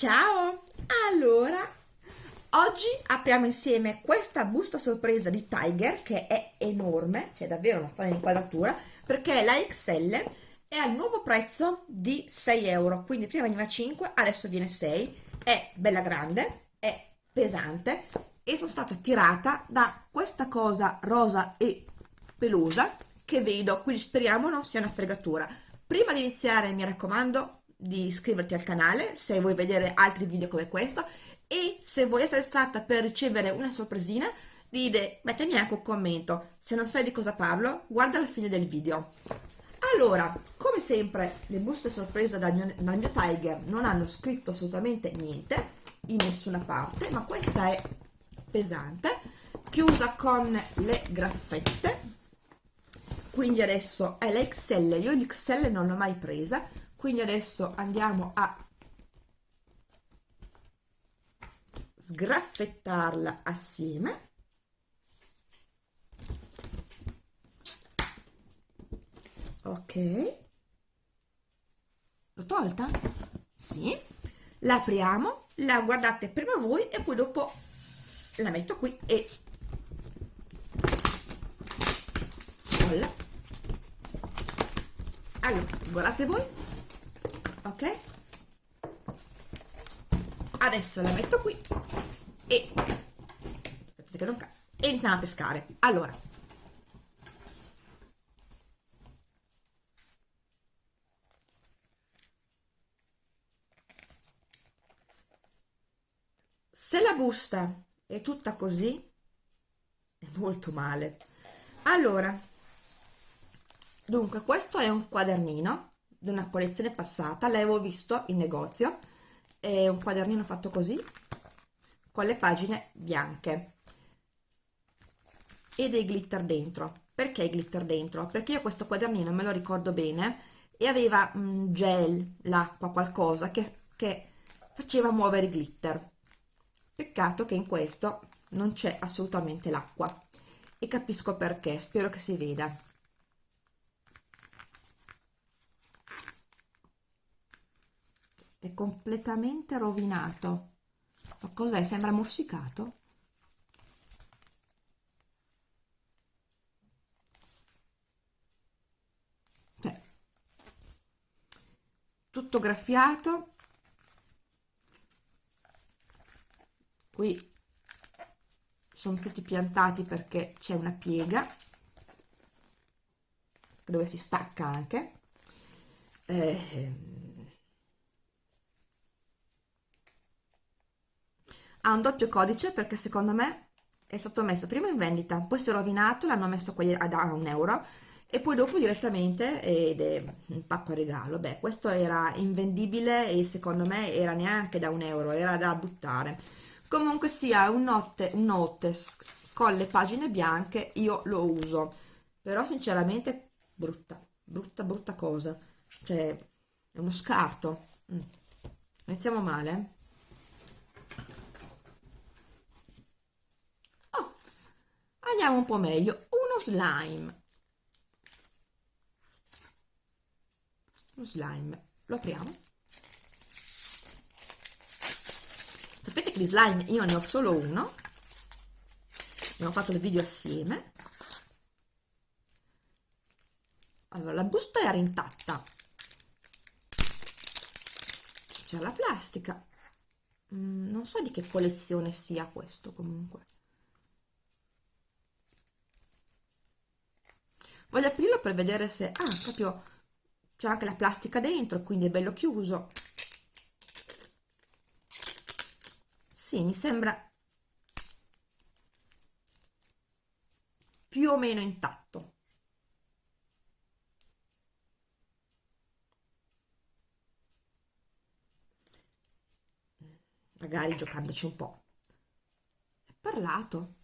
Ciao! Allora, oggi apriamo insieme questa busta sorpresa di Tiger che è enorme, c'è davvero una strana inquadratura, perché la XL è al nuovo prezzo di 6 euro, quindi prima veniva 5, adesso viene 6, è bella grande, è pesante e sono stata tirata da questa cosa rosa e pelosa che vedo, quindi speriamo non sia una fregatura. Prima di iniziare mi raccomando di iscriverti al canale se vuoi vedere altri video come questo e se vuoi essere stata per ricevere una sorpresina dite, mettimi anche un commento se non sai di cosa parlo guarda la fine del video. Allora come sempre le buste sorpresa dal mio, dal mio Tiger non hanno scritto assolutamente niente in nessuna parte ma questa è pesante chiusa con le graffette. Quindi adesso è la XL io l'XL non l'ho mai presa quindi adesso andiamo a sgraffettarla assieme. Ok. L'ho tolta? sì. La apriamo la guardate prima voi e poi dopo la metto qui e allora guardate voi ok. Adesso la metto qui e aspettate che non e iniziamo a pescare. Allora. Se la busta è tutta così è molto male. Allora. Dunque questo è un quadernino di una collezione passata l'avevo visto in negozio è un quadernino fatto così con le pagine bianche. E dei glitter dentro. Perché i glitter dentro? perché io questo quadernino me lo ricordo bene e aveva un gel, l'acqua, qualcosa che, che faceva muovere i glitter. Peccato che in questo non c'è assolutamente l'acqua. E capisco perché, spero che si veda è completamente rovinato ma cos'è? sembra morsicato? cioè, tutto graffiato qui sono tutti piantati perché c'è una piega dove si stacca anche eh, ha un doppio codice perché secondo me è stato messo prima in vendita poi si è rovinato l'hanno messo quelli a un euro e poi dopo direttamente ed è un pacco a regalo. Beh questo era invendibile e secondo me era neanche da un euro era da buttare. Comunque sia un note, un note con le pagine bianche io lo uso però sinceramente brutta brutta brutta cosa. Cioè è uno scarto. Mm. iniziamo male andiamo un po' meglio. Uno slime. Uno slime. Lo apriamo. Sapete che di slime io ne ho solo uno. Abbiamo fatto il video assieme. Allora la busta era intatta. C'è la plastica. Mm, non so di che collezione sia questo comunque voglio aprirlo per vedere se ah proprio c'è anche la plastica dentro quindi è bello chiuso. Sì mi sembra più o meno intatto. Magari giocandoci un po' è parlato.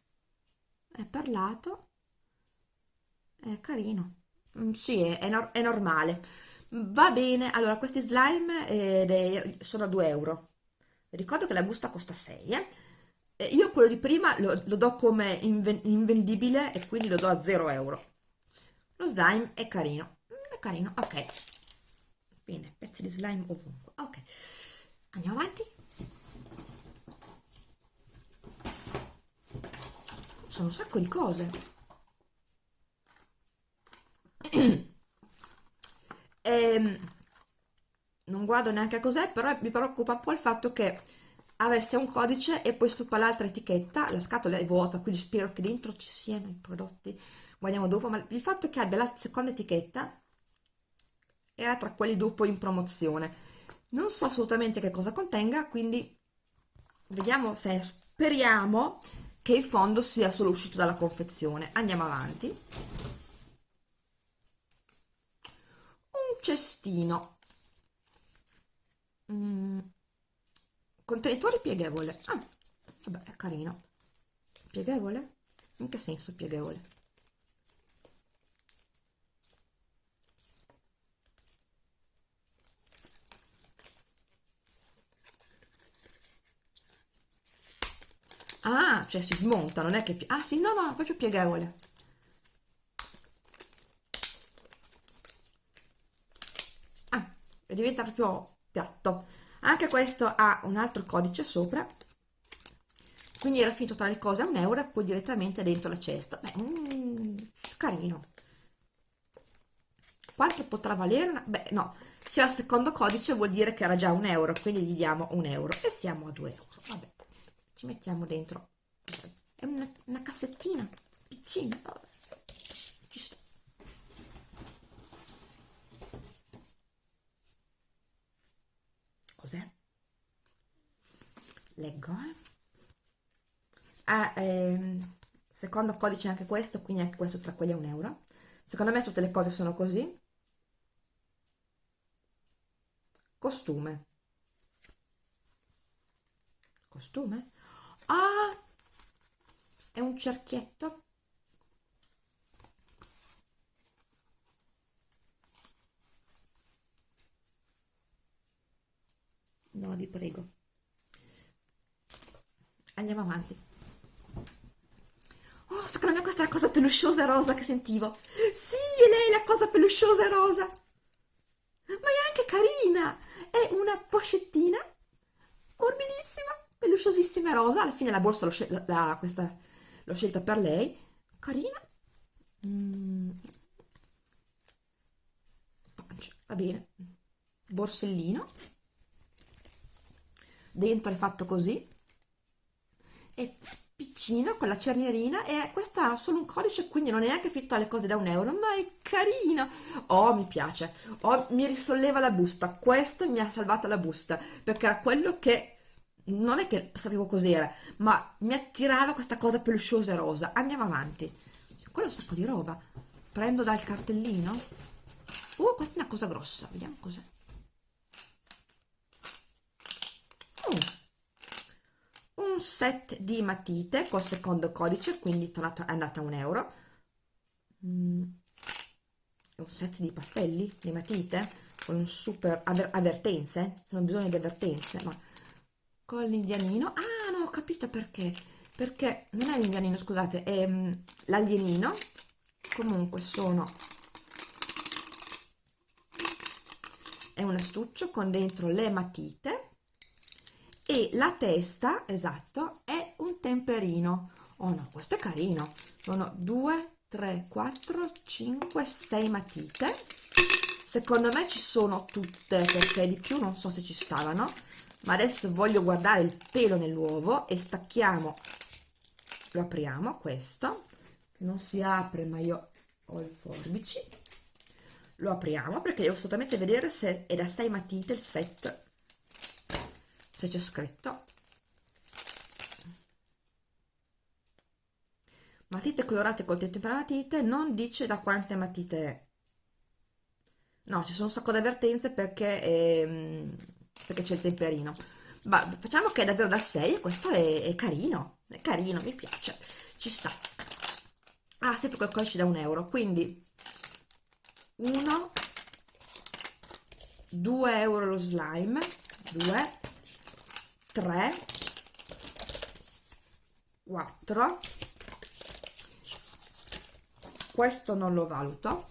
È parlato è carino mm, sì, è, è, no è, normale. Va bene, allora questi slime eh, sono a 2 euro. Ricordo che la busta costa 6, eh? Eh, Io quello di prima lo, lo do come inven invendibile e quindi lo do a 0 euro. Lo slime è carino, mm, è carino, ok. Bene, pezzi di slime ovunque, ok. Andiamo avanti. Sono un sacco di cose e, ehm, non guardo neanche cos'è però mi preoccupa un po' il fatto che avesse un codice e poi sopra l'altra etichetta la scatola è vuota quindi spero che dentro ci siano i prodotti. Guardiamo dopo ma il fatto che abbia la seconda etichetta era tra quelli dopo in promozione. Non so assolutamente che cosa contenga quindi vediamo se speriamo che il fondo sia solo uscito dalla confezione. Andiamo avanti un cestino mm. contenitore pieghevole ah, vabbè è carino pieghevole? in che senso pieghevole? Ah, cioè si smonta, non è che... Ah sì, no, no, proprio pieghevole. Ah, e diventa proprio piatto. Anche questo ha un altro codice sopra. Quindi era finito tra le cose a un euro e poi direttamente dentro la cesta. Beh, mm, carino. Quanto potrà valere? Una... Beh, no, se ha il secondo codice vuol dire che era già un euro, quindi gli diamo un euro e siamo a due euro. Vabbè ci mettiamo dentro è una, una cassettina piccina ci sta cos'è? leggo eh? ah, ehm, secondo codice anche questo quindi anche questo tra quelli a un euro. Secondo me tutte le cose sono così. Costume. Costume? Ah è un cerchietto vi prego. Andiamo avanti. Oh secondo me questa è la cosa pelusciosa e rosa che sentivo. Sì è lei la cosa pelusciosa e rosa. Ma è anche carina. È una pochettina morbidissima pelusciosissima e rosa. Alla fine la borsa l'ho l'ho scelta per lei. Carina. Mm. va bene. Borsellino dentro è fatto così è piccino con la cernierina e questa ha solo un codice quindi non è neanche fitto alle cose da un euro ma è carino oh mi piace oh mi risolleva la busta questo mi ha salvato la busta perché era quello che non è che sapevo cos'era, ma mi attirava questa cosa pelusciosa e rosa. Andiamo avanti. Quello è un sacco di roba. Prendo dal cartellino. Uh, questa è una cosa grossa. Vediamo cos'è. Un set di matite col secondo codice, quindi è andata a un euro. Mm. Un set di pastelli, di matite, con un super avvertenze, se non bisogno di avvertenze, ma con l'indianino? Ah no ho capito perché. Perché non è l'indianino scusate è mm, l'alienino. Comunque sono è un astuccio con dentro le matite e la testa esatto è un temperino. Oh no questo è carino. Sono 2 3 4 5 6 matite. Secondo me ci sono tutte perché di più non so se ci stavano. Ma adesso voglio guardare il pelo nell'uovo e stacchiamo lo apriamo questo non si apre ma io ho il forbici. Lo apriamo perché devo assolutamente vedere se è da 6 matite il set se c'è scritto. Matite colorate col matite non dice da quante matite no ci sono un sacco di avvertenze perché ehm, perché c'è il temperino. Ma facciamo che è davvero da 6 questo è, è, carino è carino, mi piace. Ci sta. Ah, sempre quel codice da un euro quindi 1 2 euro lo slime 2 3 4 questo non lo valuto.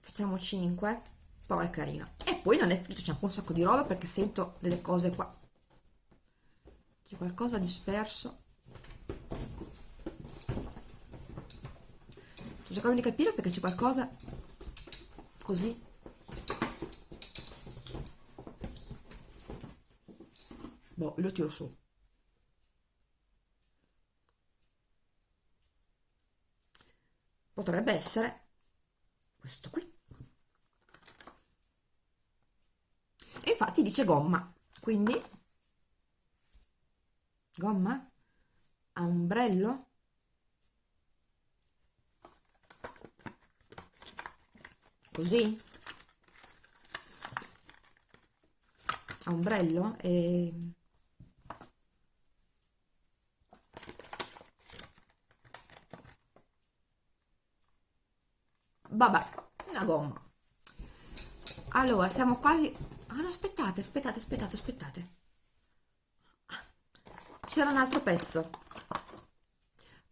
Facciamo 5 però è carino. E poi non è scritto c'è un sacco di roba perché sento delle cose qua. C'è qualcosa disperso sto cercando di capire perché c'è qualcosa così. Boh lo tiro su. Potrebbe essere questo qui. E infatti dice gomma. Quindi gomma ombrello così. Ombrello e vabbè una gomma. Allora siamo quasi ah no aspettate aspettate aspettate aspettate. C'era un altro pezzo.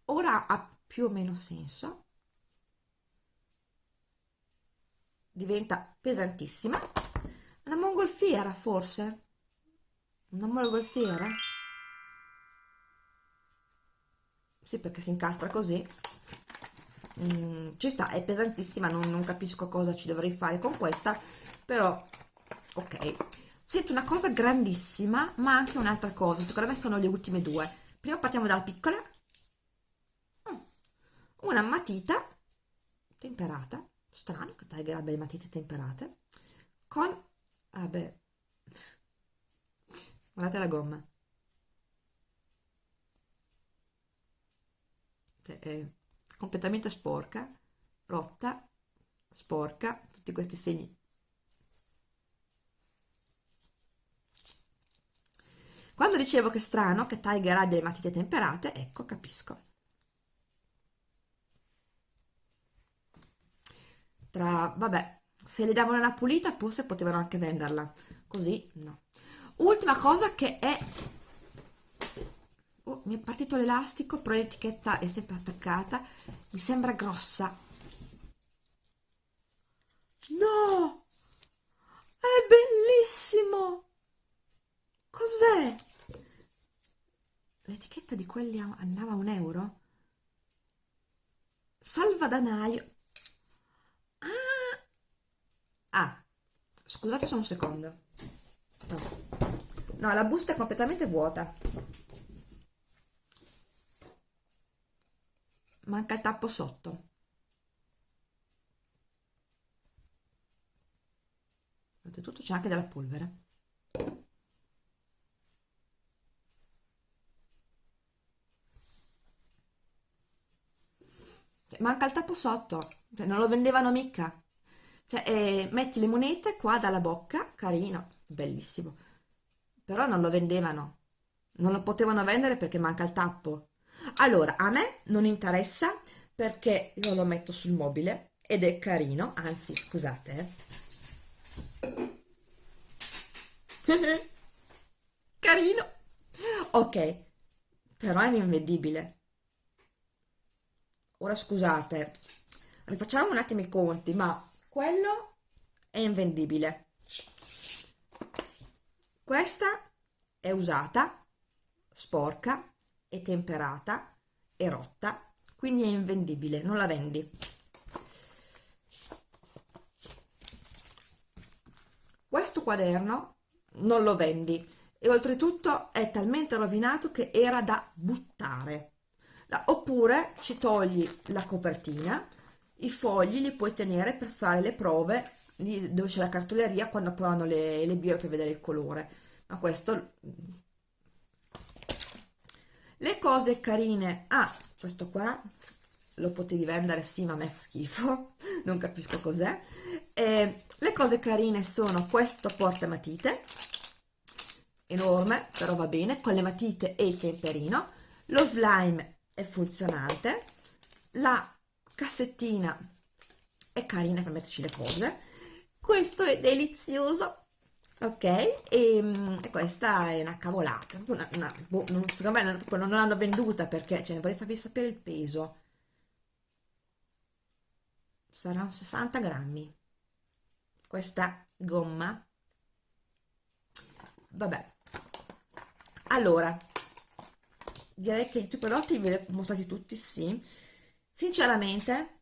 Ora ha più o meno senso. Diventa pesantissima. Una mongolfiera forse? Una mongolfiera? Sì perché si incastra così mm, ci sta è pesantissima non, non capisco cosa ci dovrei fare con questa però ok. Sento una cosa grandissima ma anche un'altra cosa secondo me sono le ultime due. Prima partiamo dalla piccola. Mm, una matita temperata strano che Tiger le matite temperate con vabbè guardate la gomma. È completamente sporca rotta sporca tutti questi segni. Quando dicevo che è strano che Tiger abbia le matite temperate ecco capisco. Tra vabbè se le davano una pulita forse potevano anche venderla. Così no. Ultima cosa che è oh, mi è partito l'elastico però l'etichetta è sempre attaccata. Mi sembra grossa. No! È bellissimo! Cos'è? L'etichetta di quelli andava a un euro? Salvadanaio. Ah! Scusate solo un secondo. No. no la busta è completamente vuota manca il tappo sotto. Oltretutto c'è anche della polvere. Manca il tappo sotto. Cioè, non lo vendevano mica. Cioè eh, metti le monete qua dalla bocca carino bellissimo. Però non lo vendevano. Non lo potevano vendere perché manca il tappo allora a me non interessa perché io lo metto sul mobile ed è carino anzi scusate eh. carino. Ok però è invendibile ora scusate rifacciamo un attimo i conti ma quello è invendibile questa è usata sporca e temperata e rotta quindi è invendibile non la vendi. Questo quaderno non lo vendi e oltretutto è talmente rovinato che era da buttare. Oppure ci togli la copertina i fogli li puoi tenere per fare le prove dove c'è la cartoleria quando provano le, le bio per vedere il colore. Ma questo le cose carine. Ah questo qua lo potevi vendere sì ma a me fa schifo non capisco cos'è. Eh, le cose carine sono questo porta matite enorme però va bene con le matite e il temperino. Lo slime è funzionante. La cassettina è carina per metterci le cose. Questo è delizioso ok e, mm, e questa è una cavolata una, una, boh, non, secondo me non, non l'hanno venduta perché cioè, vorrei farvi sapere il peso. Saranno 60 grammi. Questa gomma. Vabbè. Allora direi che i tuoi prodotti ve li ho mostrati tutti sì. Sinceramente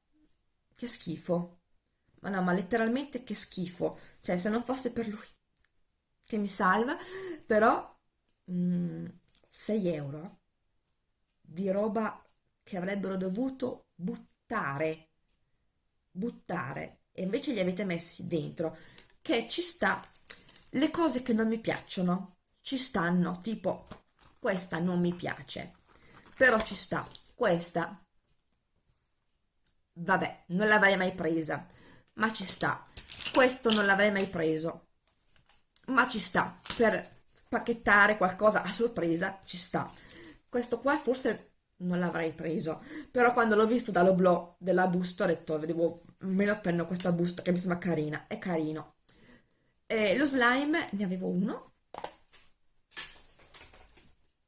che schifo. Ma no ma letteralmente che schifo. Cioè se non fosse per lui che mi salva però mm, 6 euro di roba che avrebbero dovuto buttare buttare e invece li avete messi dentro che ci sta le cose che non mi piacciono ci stanno tipo questa non mi piace però ci sta questa vabbè non l'avrei mai presa ma ci sta questo non l'avrei mai preso ma ci sta per spacchettare qualcosa a sorpresa ci sta. Questo qua forse non l'avrei preso però quando l'ho visto dall'oblò della busta ho detto vedevo me lo prendo questa busta che mi sembra carina è carino. E lo slime ne avevo uno.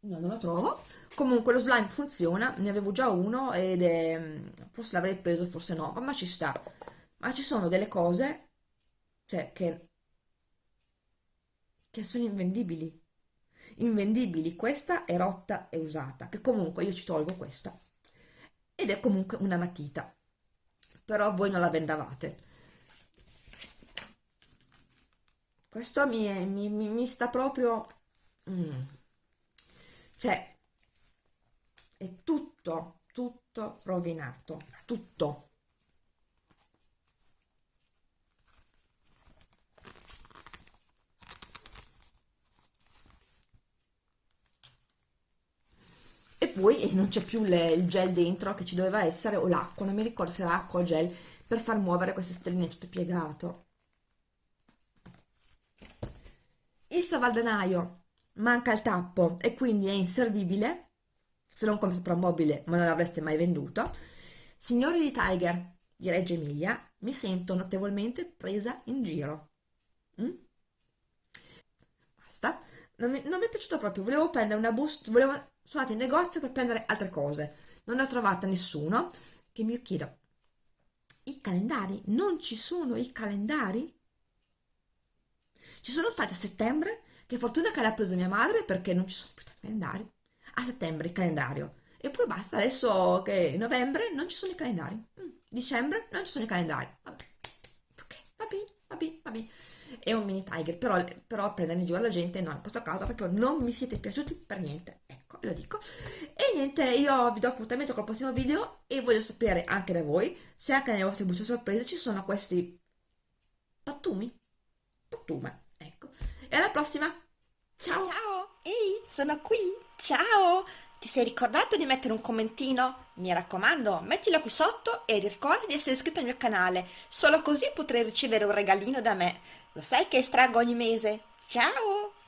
No non lo trovo. Comunque lo slime funziona ne avevo già uno ed è forse l'avrei preso forse no ma ci sta. Ma ci sono delle cose cioè che che sono invendibili. Invendibili questa è rotta e usata che comunque io ci tolgo questa. Ed è comunque una matita. Però voi non la vendavate. Questo mi, è, mi, mi, mi sta proprio mm. cioè è tutto tutto rovinato tutto poi non c'è più le, il gel dentro che ci doveva essere o l'acqua, non mi ricordo se era acqua o gel per far muovere queste stelline tutto piegato. Il salvadanaio manca il tappo e quindi è inservibile se non come soprammobile ma non l'avreste mai venduto. Signori di Tiger di Reggio Emilia mi sento notevolmente presa in giro. Mm? basta. Non mi, non mi, è piaciuto proprio volevo prendere una busta volevo sono andata in negozio per prendere altre cose. Non ho trovata nessuno che mi chiedo i calendari? Non ci sono i calendari? Ci sono stati a settembre? Che fortuna che l'ha preso mia madre perché non ci sono più calendari. A settembre il calendario. E poi basta adesso che novembre non ci sono i calendari. Mm, dicembre non ci sono i calendari. Vabbè. Ok va bene va bene va bene. È un mini tiger però, però prendere in giro la gente no in questo caso proprio non mi siete piaciuti per niente lo dico. E niente io vi do appuntamento col prossimo video e voglio sapere anche da voi se anche nelle vostre buste sorprese ci sono questi pattumi. Pattume ecco. E alla prossima. Ciao. Ciao. Ehi sono qui. Ciao. Ti sei ricordato di mettere un commentino? Mi raccomando, mettilo qui sotto e ricorda di essere iscritto al mio canale, solo così potrai ricevere un regalino da me. Lo sai che estraggo ogni mese? Ciao!